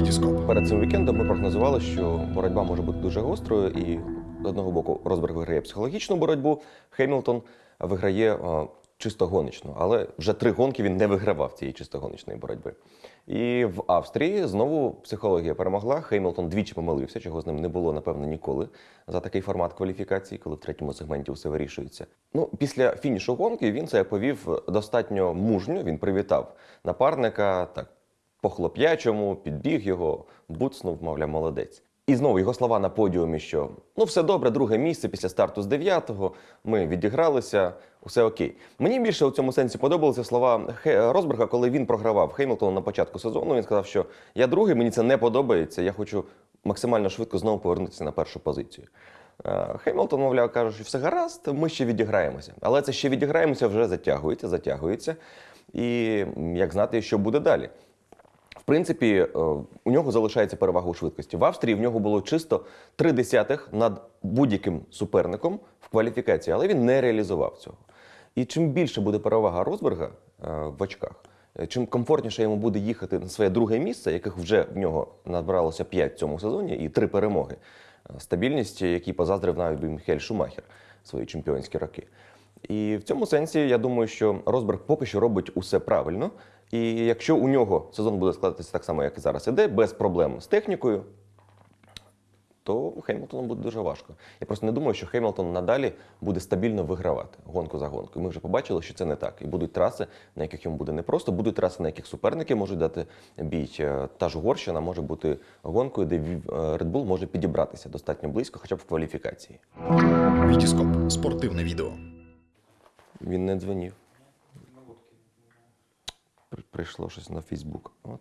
Вітіскоп. Перед цим вікендом ми прогнозували, що боротьба може бути дуже гострою, і з одного боку Росберг виграє психологічну боротьбу, Хемілтон виграє е, чисто. Але вже три гонки він не вигравав цієї чисто гоночної боротьби. І в Австрії знову психологія перемогла. Хеймлтон двічі помилився, чого з ним не було, напевно, ніколи за такий формат кваліфікації, коли в третьому сегменті все вирішується. Ну, після фінішу гонки він це повів достатньо мужньо. Він привітав напарника так по-хлоп'ячому, підбіг його, буцнув, мовляв, молодець. І знову його слова на подіумі, що ну все добре, друге місце після старту з 9-го, ми відігралися, усе окей. Мені більше у цьому сенсі подобалися слова Росберга, коли він програвав Хеймлтону на початку сезону. Він сказав, що я другий, мені це не подобається, я хочу максимально швидко знову повернутися на першу позицію. Е, Хеймлтон, мовляв, каже, що все гаразд, ми ще відіграємося. Але це ще відіграємося вже затягується, затягується. І як знати, що буде далі. Принципі, е, у нього залишається перевага у швидкості. В Австрії в нього було чисто три десятих над будь-яким суперником в кваліфікації, але він не реалізував цього. І чим більше буде перевага Росберга е, в очках, е, чим комфортніше йому буде їхати на своє друге місце, яких вже в нього набралося 5 в цьому сезоні, і три перемоги. Стабільність, якій позаздрив навіть Міхель Шумахер свої чемпіонські роки. І в цьому сенсі я думаю, що Росберг поки що робить усе правильно. І якщо у нього сезон буде складатися так само, як і зараз іде, без проблем з технікою, то Хеймлтону буде дуже важко. Я просто не думаю, що Хеймлтон надалі буде стабільно вигравати гонку за гонкою. Ми вже побачили, що це не так. І будуть траси, на яких йому буде непросто, будуть траси, на яких суперники можуть дати бій. Е, Та ж Угорщина може бути гонкою, де е, Red Bull може підібратися достатньо близько, хоча б в кваліфікації. Вітіскоп. Спортивне відео. Він не дзвонив. При- Прийшло щось на Фейсбук. От.